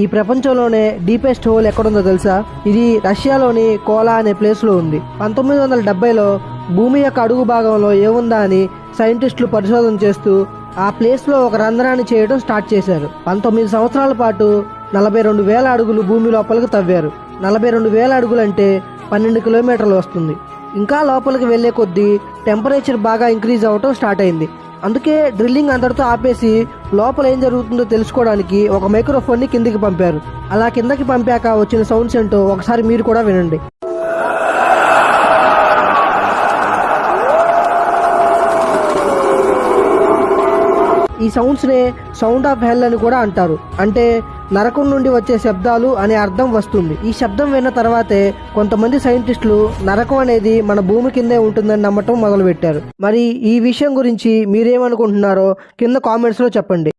ఈ ప్రపంచంలోనే deepest whole ఎక్కడుందో తెలుసా? ఇది రష్యాలోని కోలా అనే ప్లేస్లో ఉంది. పంతొమ్మిది వందల డెబ్బైలో భూమి యొక్క అడుగు భాగంలో ఏముందా అని సైంటిస్టులు పరిశోధన చేస్తూ ఆ ప్లేస్లో ఒక రంధ్రాన్ని చేయడం స్టార్ట్ చేశారు. పంతొమ్మిది సంవత్సరాల పాటు నలభై రెండు వేల అడుగులు భూమి లోపలికి తవ్వారు. నలభై రెండు వేల అడుగులు అంటే పన్నెండు కిలోమీటర్లు వస్తుంది. ఇంకా లోపలికి వెళ్ళే కొద్దీ టెంపరేచర్ బాగా ఇంక్రీజ్ అవ్వటం స్టార్ట్ అయింది. అందుకే డ్రిల్లింగ్ అందరితో ఆపేసి లోపల ఏం జరుగుతుందో తెలుసుకోవడానికి ఒక మైక్రోఫోన్ని కిందికి పంపారు. అలా కిందకి పంపాక వచ్చిన సౌండ్స్ ఏంటో ఒకసారి మీరు కూడా వినండి. ఈ సౌండ్స్ నే సౌండ్ ఆఫ్ హెల్ అని కూడా అంటారు. అంటే నరకం నుండి వచ్చే శబ్దాలు అనే అర్థం వస్తుంది. ఈ శబ్దం విన్న తర్వాతే కొంతమంది సైంటిస్టులు నరకం అనేది మన భూమి కిందే ఉంటుందని నమ్మటం మొదలుపెట్టారు. మరి ఈ విషయం గురించి మీరేమనుకుంటున్నారో కింద కామెంట్స్లో చెప్పండి.